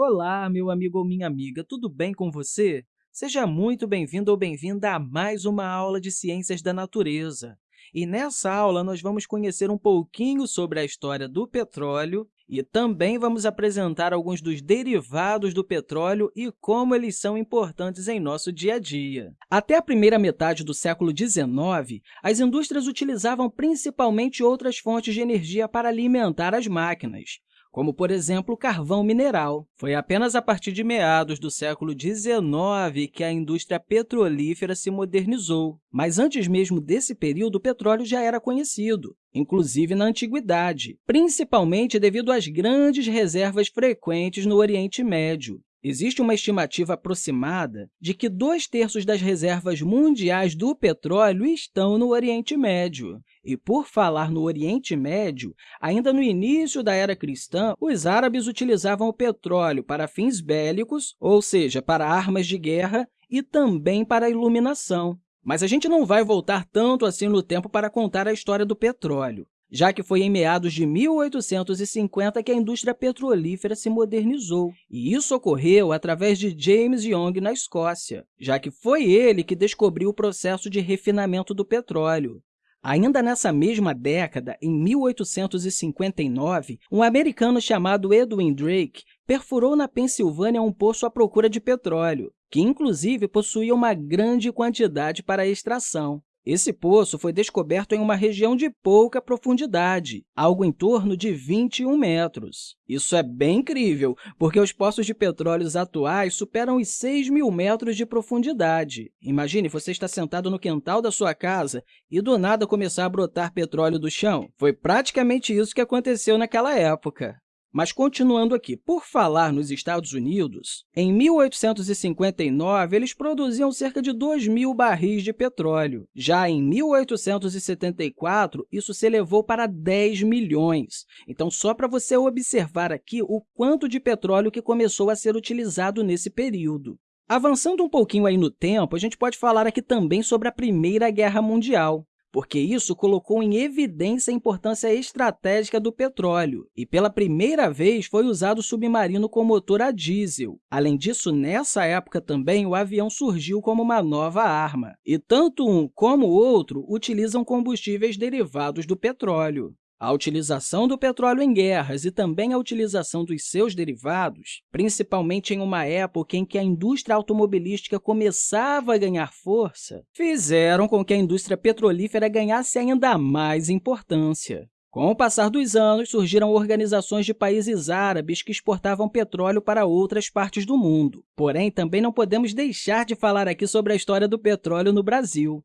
Olá, meu amigo ou minha amiga, tudo bem com você? Seja muito bem-vindo ou bem-vinda a mais uma aula de Ciências da Natureza. E nessa aula, nós vamos conhecer um pouquinho sobre a história do petróleo e também vamos apresentar alguns dos derivados do petróleo e como eles são importantes em nosso dia a dia. Até a primeira metade do século XIX, as indústrias utilizavam principalmente outras fontes de energia para alimentar as máquinas como, por exemplo, o carvão mineral. Foi apenas a partir de meados do século XIX que a indústria petrolífera se modernizou. Mas antes mesmo desse período, o petróleo já era conhecido, inclusive na Antiguidade, principalmente devido às grandes reservas frequentes no Oriente Médio. Existe uma estimativa aproximada de que dois terços das reservas mundiais do petróleo estão no Oriente Médio. E, por falar no Oriente Médio, ainda no início da era cristã, os árabes utilizavam o petróleo para fins bélicos, ou seja, para armas de guerra, e também para iluminação. Mas a gente não vai voltar tanto assim no tempo para contar a história do petróleo já que foi em meados de 1850 que a indústria petrolífera se modernizou. E isso ocorreu através de James Young na Escócia, já que foi ele que descobriu o processo de refinamento do petróleo. Ainda nessa mesma década, em 1859, um americano chamado Edwin Drake perfurou na Pensilvânia um poço à procura de petróleo, que inclusive possuía uma grande quantidade para extração. Esse poço foi descoberto em uma região de pouca profundidade, algo em torno de 21 metros. Isso é bem incrível, porque os poços de petróleo atuais superam os 6 mil metros de profundidade. Imagine você está sentado no quintal da sua casa e, do nada, começar a brotar petróleo do chão. Foi praticamente isso que aconteceu naquela época. Mas, continuando aqui, por falar nos Estados Unidos, em 1859, eles produziam cerca de 2 mil barris de petróleo. Já em 1874, isso se elevou para 10 milhões. Então, só para você observar aqui o quanto de petróleo que começou a ser utilizado nesse período. Avançando um pouquinho aí no tempo, a gente pode falar aqui também sobre a Primeira Guerra Mundial porque isso colocou em evidência a importância estratégica do petróleo e, pela primeira vez, foi usado o submarino com motor a diesel. Além disso, nessa época também, o avião surgiu como uma nova arma, e tanto um como o outro utilizam combustíveis derivados do petróleo. A utilização do petróleo em guerras e também a utilização dos seus derivados, principalmente em uma época em que a indústria automobilística começava a ganhar força, fizeram com que a indústria petrolífera ganhasse ainda mais importância. Com o passar dos anos, surgiram organizações de países árabes que exportavam petróleo para outras partes do mundo. Porém, também não podemos deixar de falar aqui sobre a história do petróleo no Brasil.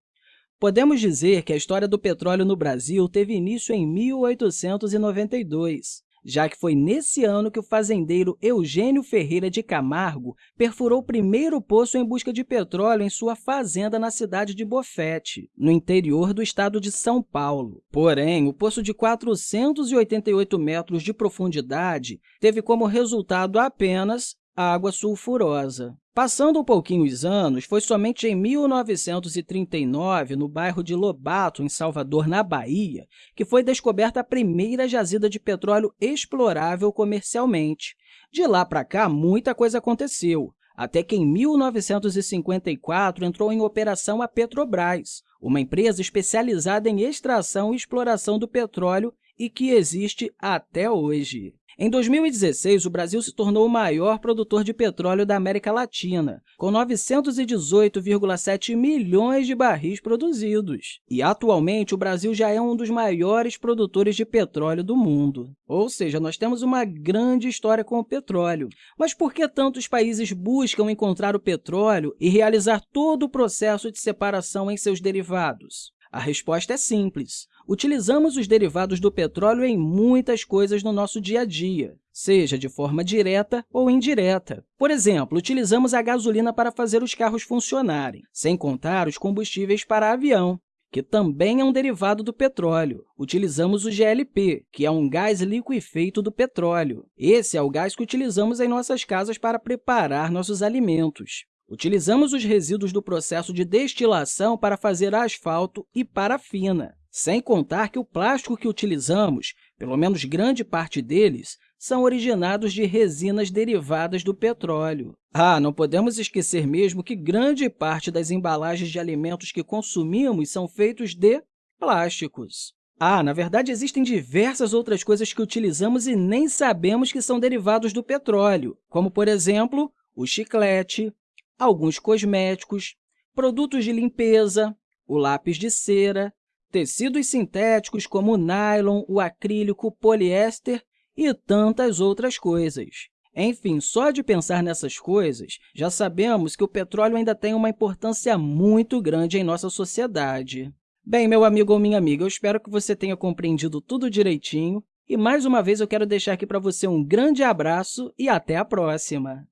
Podemos dizer que a história do petróleo no Brasil teve início em 1892, já que foi nesse ano que o fazendeiro Eugênio Ferreira de Camargo perfurou o primeiro poço em busca de petróleo em sua fazenda na cidade de Bofete, no interior do estado de São Paulo. Porém, o poço de 488 metros de profundidade teve como resultado apenas água sulfurosa. Passando um pouquinho os anos, foi somente em 1939, no bairro de Lobato, em Salvador, na Bahia, que foi descoberta a primeira jazida de petróleo explorável comercialmente. De lá para cá, muita coisa aconteceu, até que em 1954 entrou em operação a Petrobras, uma empresa especializada em extração e exploração do petróleo e que existe até hoje. Em 2016, o Brasil se tornou o maior produtor de petróleo da América Latina, com 918,7 milhões de barris produzidos. E, atualmente, o Brasil já é um dos maiores produtores de petróleo do mundo. Ou seja, nós temos uma grande história com o petróleo. Mas por que tantos países buscam encontrar o petróleo e realizar todo o processo de separação em seus derivados? A resposta é simples. Utilizamos os derivados do petróleo em muitas coisas no nosso dia a dia, seja de forma direta ou indireta. Por exemplo, utilizamos a gasolina para fazer os carros funcionarem, sem contar os combustíveis para avião, que também é um derivado do petróleo. Utilizamos o GLP, que é um gás liquefeito do petróleo. Esse é o gás que utilizamos em nossas casas para preparar nossos alimentos. Utilizamos os resíduos do processo de destilação para fazer asfalto e parafina, sem contar que o plástico que utilizamos, pelo menos grande parte deles, são originados de resinas derivadas do petróleo. Ah, não podemos esquecer mesmo que grande parte das embalagens de alimentos que consumimos são feitos de plásticos. Ah, na verdade, existem diversas outras coisas que utilizamos e nem sabemos que são derivados do petróleo, como, por exemplo, o chiclete, alguns cosméticos, produtos de limpeza, o lápis de cera, tecidos sintéticos como o nylon, o acrílico, o poliéster e tantas outras coisas. Enfim, só de pensar nessas coisas, já sabemos que o petróleo ainda tem uma importância muito grande em nossa sociedade. Bem, meu amigo ou minha amiga, eu espero que você tenha compreendido tudo direitinho e, mais uma vez, eu quero deixar aqui para você um grande abraço e até a próxima!